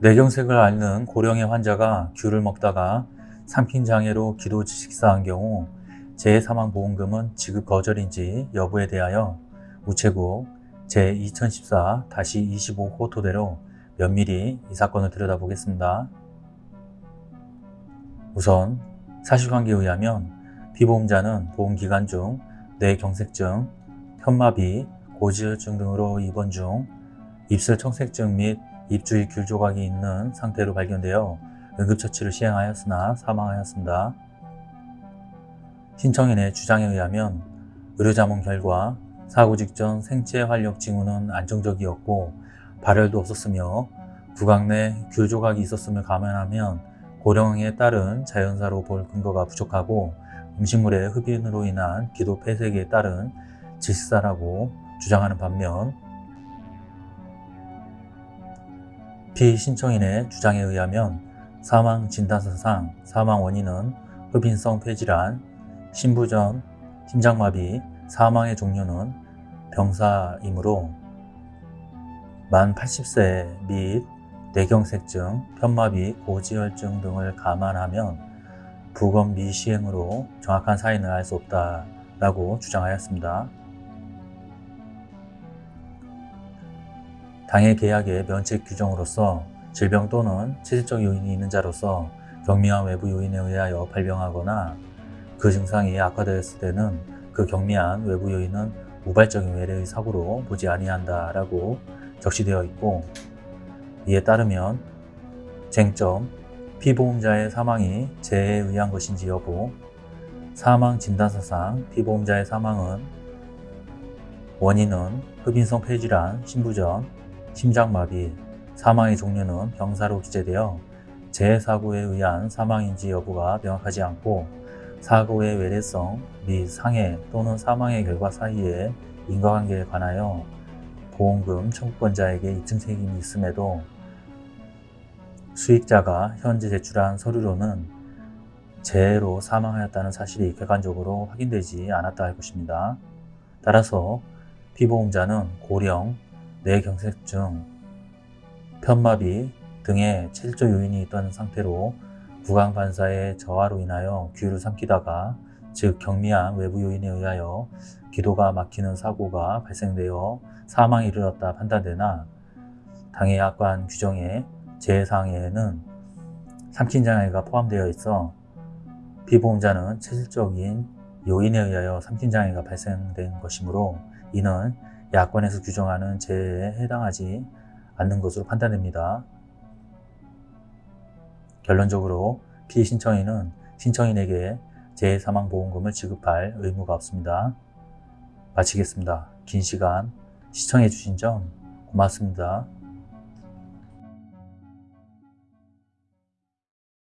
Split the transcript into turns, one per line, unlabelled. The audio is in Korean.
뇌경색을 앓는 고령의 환자가 귤을 먹다가 삼킨장애로 기도 식사한 경우 재해사망보험금은 지급 거절인지 여부에 대하여 우체국 제2014-25 호토대로 면밀히 이 사건을 들여다보겠습니다. 우선 사실관계에 의하면 피보험자는 보험기간 중 뇌경색증, 편마비, 고지혈증 등으로 입원 중 입술 청색증 및 입주위 귤 조각이 있는 상태로 발견되어 응급처치를 시행하였으나 사망하였습니다. 신청인의 주장에 의하면 의료자문 결과 사고 직전 생체 활력 징후는 안정적이었고 발열도 없었으며 구강 내 귤 조각이 있었음을 감안하면 고령에 따른 자연사로 볼 근거가 부족하고 음식물의 흡인으로 인한 기도 폐색에 따른 질사라고 주장하는 반면 피신청인의 주장에 의하면 사망 진단서상 사망 원인은 흡인성 폐질환, 신부전, 심장마비, 사망의 종류는 병사이므로 만 80세 및 뇌경색증, 편마비, 고지혈증 등을 감안하면 부검 미시행으로 정확한 사인을 알 수 없다라고 주장하였습니다. 당해 계약의 면책 규정으로서 질병 또는 체질적 요인이 있는 자로서 경미한 외부 요인에 의하여 발병하거나 그 증상이 악화되었을 때는 그 경미한 외부 요인은 우발적인 외래의 사고로 보지 아니한다 라고 적시되어 있고 이에 따르면 쟁점, 피보험자의 사망이 재해에 의한 것인지 여부 사망 진단서상 피보험자의 사망은 원인은 흡인성 폐질환, 신부전, 심장마비, 사망의 종류는 병사로 기재되어 재해사고에 의한 사망인지 여부가 명확하지 않고 사고의 외래성 및 상해 또는 사망의 결과 사이의 인과관계에 관하여 보험금 청구권자에게 입증 책임이 있음에도 수익자가 현재 제출한 서류로는 재해로 사망하였다는 사실이 객관적으로 확인되지 않았다 할 것입니다. 따라서 피보험자는 고령, 뇌경색증, 편마비 등의 체질적 요인이 있던 상태로 구강반사의 저하로 인하여 귀를 삼키다가 즉 경미한 외부 요인에 의하여 기도가 막히는 사고가 발생되어 사망에 이르렀다 판단되나 당해약관 규정의 재해상에는 삼킨장애가 포함되어 있어 피보험자는 체질적인 요인에 의하여 삼킨장애가 발생된 것이므로 이는 야권에서 규정하는 재해에 해당하지 않는 것으로 판단됩니다. 결론적으로 피신청인은 신청인에게 재해사망보험금을 지급할 의무가 없습니다. 마치겠습니다. 긴 시간 시청해 주신 점 고맙습니다.